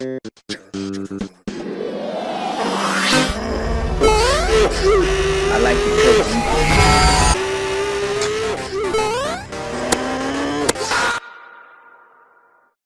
I like it cooking.